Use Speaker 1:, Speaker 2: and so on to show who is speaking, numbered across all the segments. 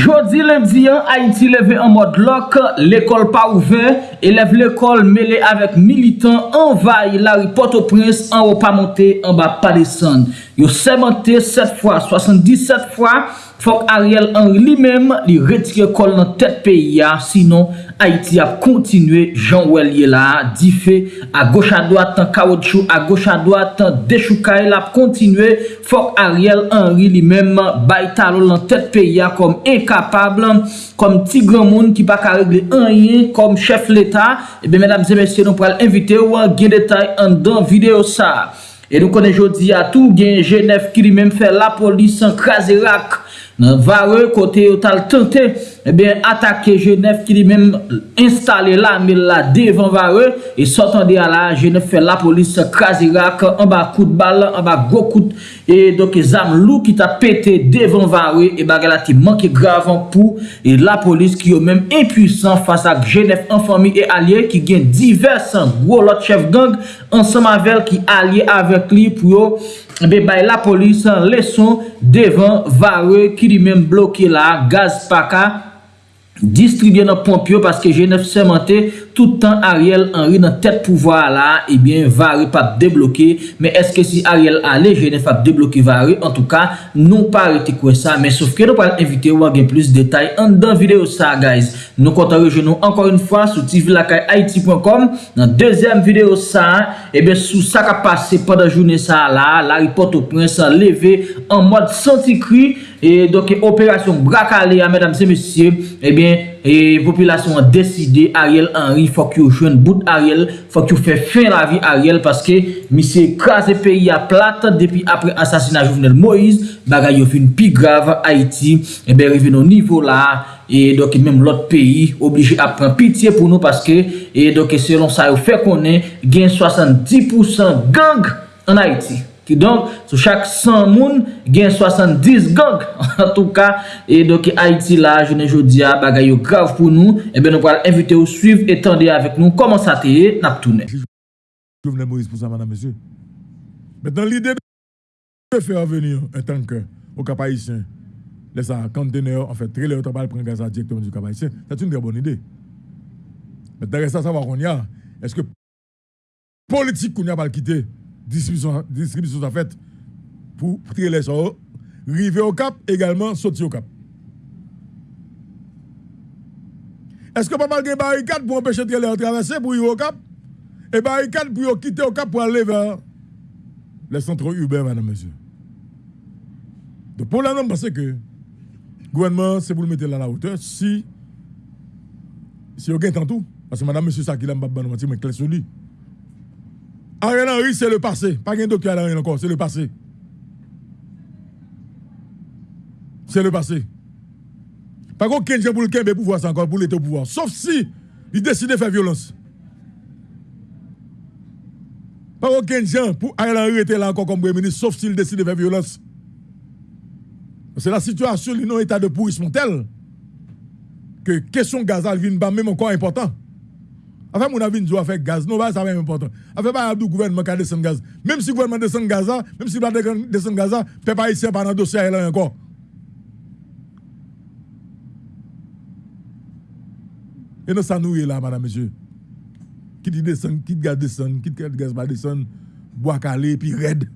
Speaker 1: Je Jodi lundi an, Haiti leve an mod lok, l'ekol pa ouve, eleve l'ekol mele avek militant envay la ripote au prince an ou pa monte, an ba pa desan. Yo semente 7 fwa, 77 fwa, fok Ariel Henry li mem li retire kol nan tet peyi ya, sinon Haïti ap kontinue jan wèl ye la, di fe a goch a doat an kawotchou, a goch a doat an dechoukae la ap kontinue, fok Ariel Henry li mem bay talol nan tet peyi ya kom kapab kom ti gran moun ki pa ka regle anyen kom chef l'Etat, ebe eh mèdames et mèsyè nou pral invite ou an gen detay an dan video sa. E nou konen jodi a tou gen Genève ki li mèm fè la polis an kraserak nan vare kote yo tal tante ebyen eh atake Genève ki li men installe la men la devan vare e sotande ala Genève fe la polis krasirak an ba kout bal an ba go kout e doke zam lou ki ta pete devan vare e baga la ti manke gravan pou e la polis ki yo men impuisan fasa Genève an fami e alye ki gen diversan gwo lot chef gang ansan mavel ki alye avek li pou yo be bay la polis an leson devan vare ki li men bloke la gaz paka distribye nan pompyo paske jenef semente toutan Ariel Henry nan tet pouvoa la, ebyen eh vare pap debloke, men eske si Ariel ale, jene pap debloke vare, en tou ka, nou pa rete kwen sa, men souf ke nou pal invite ou agen plus detay an dan video sa guys. Nou kontan rejenou ankon un fwa sou tvlakayaiti.com nan dezem video sa, ebyen eh sou sa ka pase padan jounen sa la, la ripote ou pren sa leve an mod santi kri, e doke operasyon brakale a medam se mesye, ebyen, e populasyon an deside Ariel Henry fòk yo jwen bout Ariel, fòk yo fè fin la vi Ariel, paske mi se krasè peyi a plat depi apre asasina Jovenel Moïse, bagay yo fin pi grav Haiti, ebe rive nou nivou la, e doke mèm lot peyi oblige apren pitiye pou nou paske, e doke selon sa yo fè konen, gen 70% gang an Haiti. Ki donk, sou chak 100 moun, gen 70 gang. En tou ka, e doke Haiti la, jounen jodia, bagay yo grav pou nou. Ebe nou pral invite ou suiv etande avek nou. Koman sa teye, nap toune.
Speaker 2: Jouvenel Moïse pou sa madame, mesye. Metan l'ide de fè avenir en tanke ou kapayisyen. Lè sa, kanteneur, en fèt, tre lè otopal pren gaz a direktman du kapayisyen. Sè t'une gè bon ide. Metan resta sa wakon ya, eske politik koun ya pal kite. Distribisyon sa fèt pou triye lè sa ou, rive au kap, egalman soti au kap. Eske pa mal gen barikat pou empèche triye lè ou travesse pou rive au kap, e barikat pou yo kite au kap pou alè ver lè sentro Uber, madame, monsieur. De pou la nan basè ke gouvernement se pou l mette la la oute, si si yo gen tantou, asè madame, monsieur, sa ki la mati, mwen kles sou li. Ariel Henry, c'est le passé. Pas un docteur Ariel encore, c'est le passé. C'est le passé. Pas aucun gens pour le pouvoir encore, pour l'État au pouvoir. Sauf si il décide de faire violence. Pas aucun gens pour Ariel Henry était là encore comme premier ministre, sauf s'il décide de faire violence. C'est la situation, il état de pourrissement tel que question Gaza vient même encore important. Enfin, mon avis, nous faire gaz. Non, ça va important. Enfin, pas le gouvernement qui a descendu gaz. Même si le gouvernement descend gaz, même si le descend gaz, peut pas ici par un dossier là encore. Et nous, ça nous est là, madame, monsieur. Qui dit descend, qui dit gaz descend, qui dit gaz pas descend, bois calé, puis raide.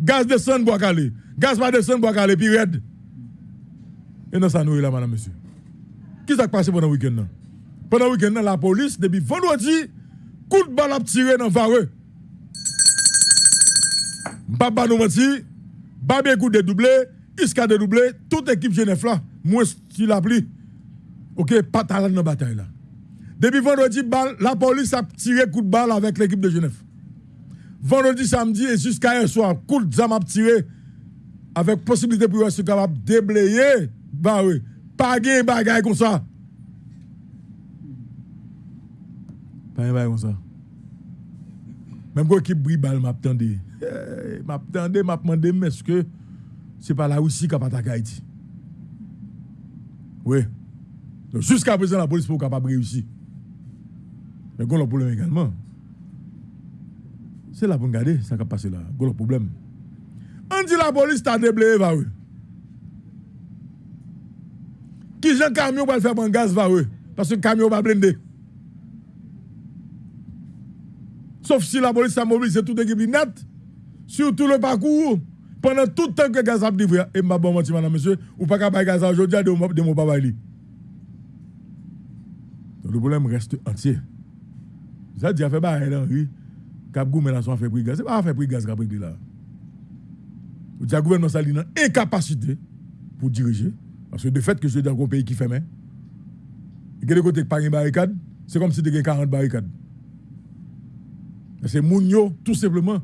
Speaker 2: Gaz descend, bois calé. Gaz pas descend, bois calé, puis raide. Et nous, ça nous est là, madame, monsieur. Qui s'est passé pendant le week-end? Pendant le week-end, la police, depuis vendredi, coup de balle a tiré dans Vareux. Baba nous menti, Babé coup de doublé, Iska de doublé, toute équipe Genève là, moi tu l'a pris. OK, pas talent dans la bataille là. Depuis vendredi, la police a tiré coup de balle avec l'équipe de Genève. Vendredi, samedi et jusqu'à hier soir, coup de zam a tiré avec possibilité pour être capable de déblayer. Bah oui, pas de bagaille comme ça. Pan yon bay kon sa. Mem kon ki bribal map tende. Hey, map tende, map mande meske se pa la Rusi kap atak Haiti. Oui. Donc jusqu'à présent, la police n'est pas capable de réussir. Mais le problème également, c'est là pour regarder ça qui a passé là. Le problème. On dit la police t'a déblayé, va oui. Qui j'ai un camion va le faire en gaz, va oui. Parce que le camion va blender. Sauf si la police a mobilisé toute l'équipe net sur tout le parcours pendant tout le temps que gaz a livré. Et ma bonne madame, monsieur, ou pas qu'à gaz aujourd'hui de mon papa. Le problème reste entier. Ça dit, a fait là, oui. Cap a fait prix gaz. C'est pas fait prix gaz qu'a pris là. Le gouvernement a une incapacité pour diriger. Parce que de fait que je dans un pays qui fait main, y a des côtés qui pas une barricade, c'est comme si tu avais 40 barricades. C'est Mounio, tout simplement.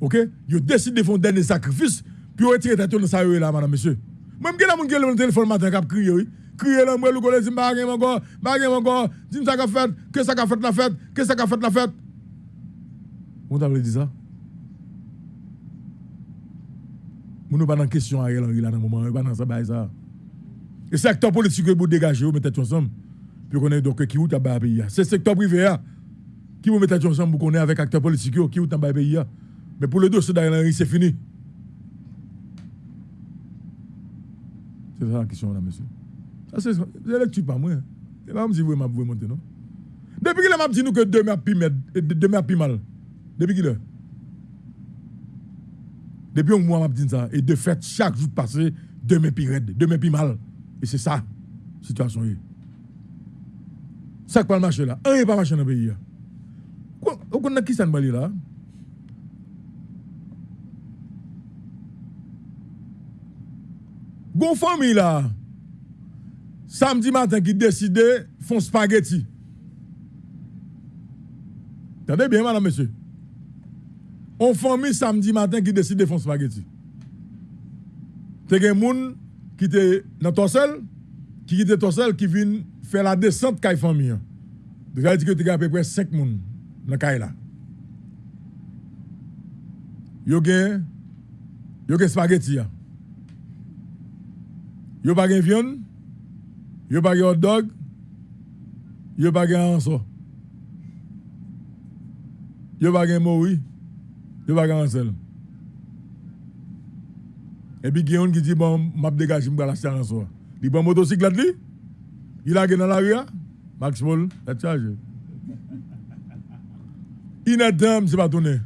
Speaker 2: OK? Ils décidé de faire un dernier sacrifice, puis ils retirent dans ça là, madame, monsieur. Même si les gens qui le téléphone matin, qui crié, oui. Crier là, moi, le gars, dit, bah, encore, bah, encore, dis ça qu'a fait, que ça qu'a fait la fête, que ça qu'a fait la fête. On t'a dit ça? Nous ne pas dans question Ariel Henry là dans moment, pas dans ça, bah, ça. Et secteur politique que vous dégagez, vous mettez ensemble. Puis on est donc qui vous tabac pays. C'est secteur privé qui vous mettez ensemble, connaissez avec acteurs politiques qui vous tabac pays. Mais pour le dossier c'est fini. C'est ça la question là, monsieur. Ça, c'est la lecture pas moi. C'est pas vous monter, non? Depuis qu'il m'a dit nous que demain a a mal. Depuis qu'il est. Depuis un mois, m'a dit ça. Et de fait, chaque jour passé, demain pi raide, demain pi mal. Et c'est ça, situation. Ça qui pas marcher là. Un n'est pas marché dans le pays. Vous connaissez qui ça ne là? Gon famille là, samedi matin qui décide font spaghetti. Attendez bien, madame, monsieur. On famille samedi matin qui décide de faire spaghetti. C'est des gens qui étaient dans ton seul, qui était ton seul, qui vient faire la descente de la famille. Ça dit que tu as à peu près 5 nan kay la. Yo gen, yo gen spaghetti ya. Yo pa gen vyon, yo pa gen hot dog, yo pa gen anso. Yo pa gen moui, yo pa gen ansel. Epi gen yon ki di bon map degaji mga la chan anso. Di bon motosiklet li, il a gen nan la ria, Max Paul, la chaje. Charge. Inadam, c'est pas tourné.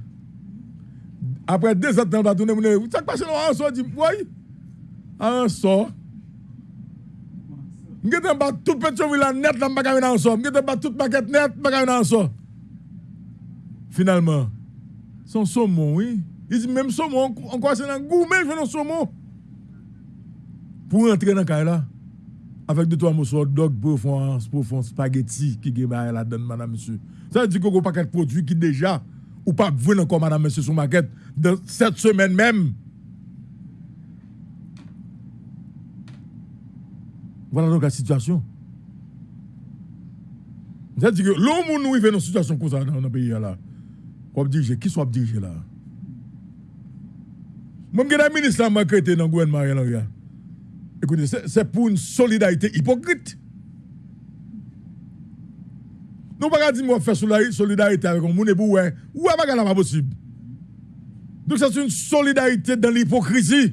Speaker 2: Après deux ans, il va tourner, ça passe dans un sort, dit, oui, un sort. Je vais tout petit villa net dans le dans Je vais toute maquette net dans le Finalement, son saumon, oui. Il dit même saumon, on croit c'est un gourmet, je veux un saumon. Pour entrer dans le là, avec deux trois morceaux de dog pour faire pour spaghetti qui est là-dedans, madame, monsieur. Ça veut dire qu'on paquet de produits qui déjà, ou pas venir encore, madame, monsieur, sur maquette, dans cette semaine même. Voilà donc la situation. C'est-à-dire que l'homme nous vit dans une situation comme ça dans le pays là. On diriger, qui soit dirigé là? Moi, je suis ministre qui a été dans le gouvernement. Écoutez, c'est pour une solidarité hypocrite. Nous ne pouvons pas dire que faire solidarité avec un monde pour ouais, ouais, pas possible? Donc c'est une solidarité dans l'hypocrisie.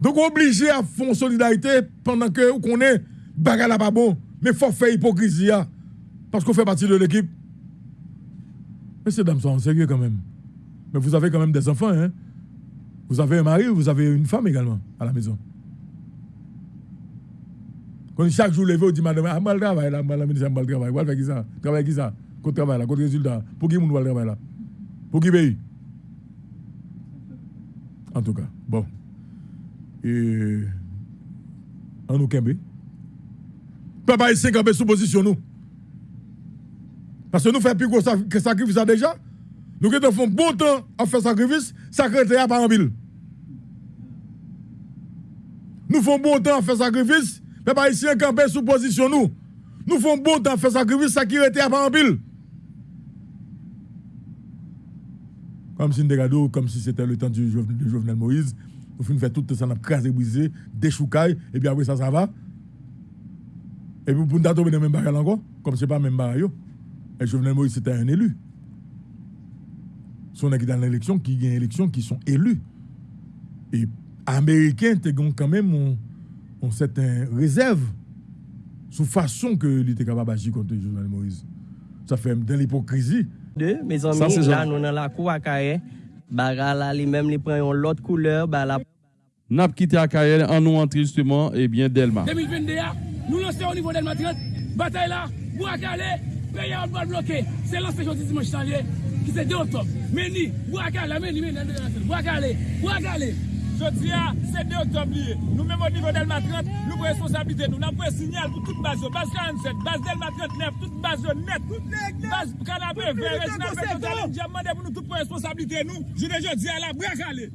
Speaker 2: Donc, obligé à faire solidarité pendant que vous connaissez, bagarre pas bon, mais il faut faire hypocrisie parce qu'on fait partie de l'équipe. Mais ces dames sont sérieux quand même. Mais vous avez quand même des enfants, hein? Vous avez un mari, vous avez une femme également à la maison? Quand chaque jour, levé, vous dit, madame, ah, mal travail là, madame, ministre, mal travail. Vous faire ça? Travail qui ça? Contre travail là, contre résultat. Pour qui vous va travail là? Pour qui pays? En tout cas, bon et en nous kembe. Papa ici camper sous position nous. Parce que nous faisons plus gros sacrifice déjà. Nous faisons bon temps à faire sacrifice, secrétaire pas en ville. Nous faisons bon temps à faire sacrifice, papa ici camper sous position nous. Nous faisons bon temps à faire sacrifice, secrétaire pas en ville. Comme si, comme si c'était le temps de Jovenel Moïse, nous faire tout ça, nous crasé, brisé, déchoucaille, et puis après ça, ça va. Et puis pour nous tomber dans même barrel encore, comme ce n'est pas même barrel. Et Jovenel Moïse, c'était un élu. Ce sont qui dans l'élection, qui gagnent l'élection, qui sont élus. Et Américains ont quand même une certaine réserve sous façon que était capable d'agir contre Jovenel Moïse. Ça fait de l'hypocrisie.
Speaker 3: De, mes amis, là, nous dans la cour à Kaye, baga là, les mêmes, les prennent l'autre couleur, bah la...
Speaker 4: N'a quitté à Kaye, en nous entré justement, et eh bien Delma.
Speaker 5: 2022, nous lançons au niveau Delma 30, bataille là, Bouakale, pays en bas bloqué. C'est lancé jeudi dimanche janvier, qui c'est 2 octobre. Meni, Bouakale, Meni, Meni, Bouakale, Bouakale.
Speaker 6: Jodi a, se 2 oktob liye, nou mèm o nivou Delma 30, nou pou responsabilite nou. Nan pou e sinyal pou tout bas yo. Bas 47, bas Delma 39, tout bas yo net. Bas kanapè vè, resinal vè, tout alè, diamman de pou nou tout pou responsabilite nou. Jodi jodi a la, brak ale.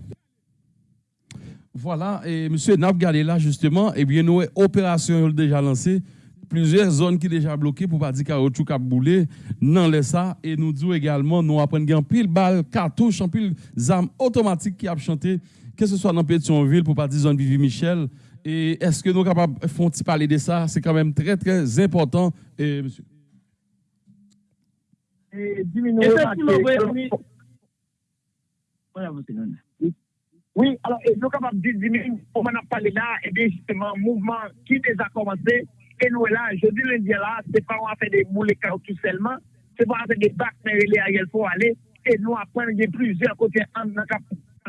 Speaker 4: Voilà, et monsieur Nap gade là justement, et bien nou opération déjà lancé, plusieurs zones qui déjà bloquées pour pas dire caoutchouc cap boulé nan laisse ça et nous disons également nous apprendre gain pile balle cartouche en pile armes automatiques qui a chanté que ce soit dans Pétionville, pour pas dire zone Vivi Michel. Et est-ce que nous sommes capables de parler de ça? C'est quand même très, très important, et, monsieur.
Speaker 7: Oui, alors, nous sommes capables de diminuer, on en a parlé là, et bien justement, mouvement qui déjà commencé, et nous là, je dis lundi là, c'est pas on a fait des moulés tout seulement, c'est pas on a fait des bacs, mais il faut aller, et nous apprenons plusieurs côtés en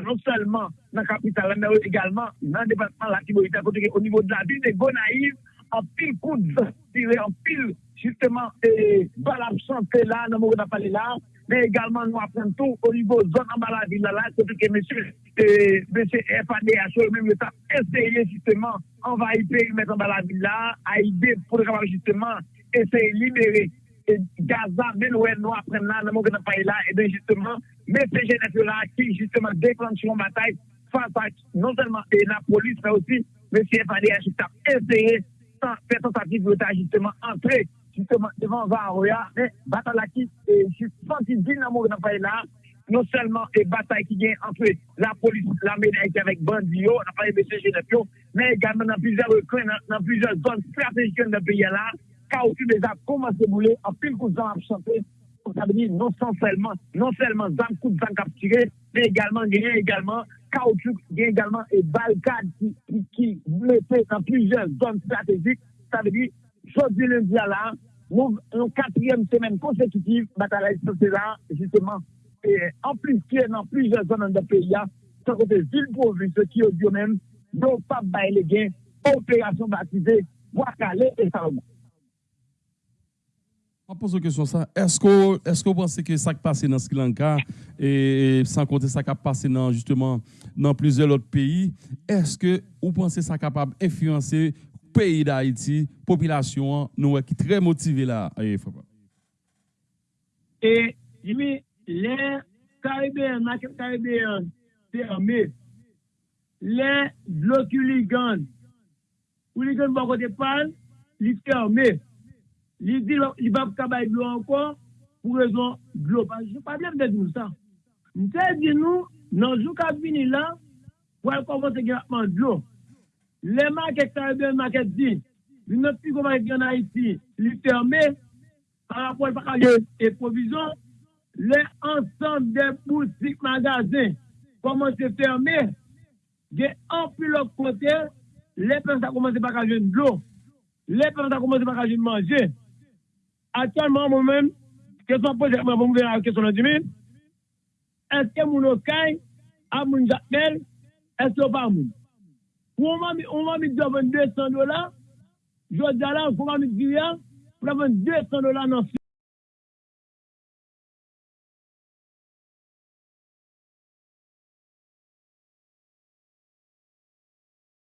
Speaker 7: non seulement dans la capitale, mais également dans le département de la Tibonite, côté au niveau de la ville de Gonaïve, en pile coup de tiré, en pile justement et balle absente là, dans le parlé là, mais également nous apprenons tout au niveau de zone en bas la ville là, côté que monsieur, et, monsieur FADH, même le temps, essayer justement envahir le périmètre en bas la ville là, à idée pour justement essayer de libérer E Gaza, men wè nou apren nan, nan moun gen nan paye la, e ben justement, men se jenèp yo la ki, justement, deklanchon batay, fasa, non selman, e la polis, men osi, men si FADH tap. Eseye, san, fè tentative yo ta, justement, antre, justement, devan Varoya, men batay non la ki, e justement, si din nan moun gen nan paye la, non selman, e batay ki gen antre, la polis, la menèk avèk bandi yo, nan paye men se jenèp yo, men gaman nan pizè rekren, nan pizè zon strategikon nan paye la, Kaouti déjà commencé à bouler, en pile coup de ap chanter, ça veut dire non seulement, non seulement zam, coup de zam capturé, mais également, il y a également caoutchouc, il y a également et balcade qui, qui, qui blessé dans plusieurs zones stratégiques. Ça veut dire, jeudi lundi à là, nous, une quatrième semaine consécutive, bataille c'est là, justement, et en plus, qui est dans plusieurs zones de pays, sans côté ville province, qui est au même, n'ont pas baillé les gains, opération baptisée, Wakale et Salomon.
Speaker 4: Je pose une question ça. Est-ce que, est-ce que vous pensez que ça qui passe dans Sri Lanka et, sans compter ça qui passe dans justement dans plusieurs autres pays, est-ce que vous pensez ça capable d'influencer le pays d'Haïti, population nous qui est très motivée là
Speaker 8: Et Jimmy, les Caribéens, les Caribéens fermés, les blocs hooligans, hooligans bon côté parle, les fermés. li di li bab kabay blo ankon, pou rezon blo pa. Je pa blèm de di nou sa. Mte di nou, nan jou kabini la, pou al konpon se gen apman blo. Le mak ek sa ebe, mak ek di, li not pi konpon ek gen a iti, li ferme, par rapport pa kaje e provizyon, le ansan de boutik magazen, koman se ferme, gen anpil lop kote, le pen sa koman se pa kaje blo, le pen sa koman se pa kaje manje, actuellement, moi-même, question posée, je vais vous la question de 10 000. Est-ce que mon Oskai a mon Jacquel? Est-ce que pas mon? On m'a mis devant 200 dollars, je dis là, on m'a mis 10 000, pour 200 dollars dans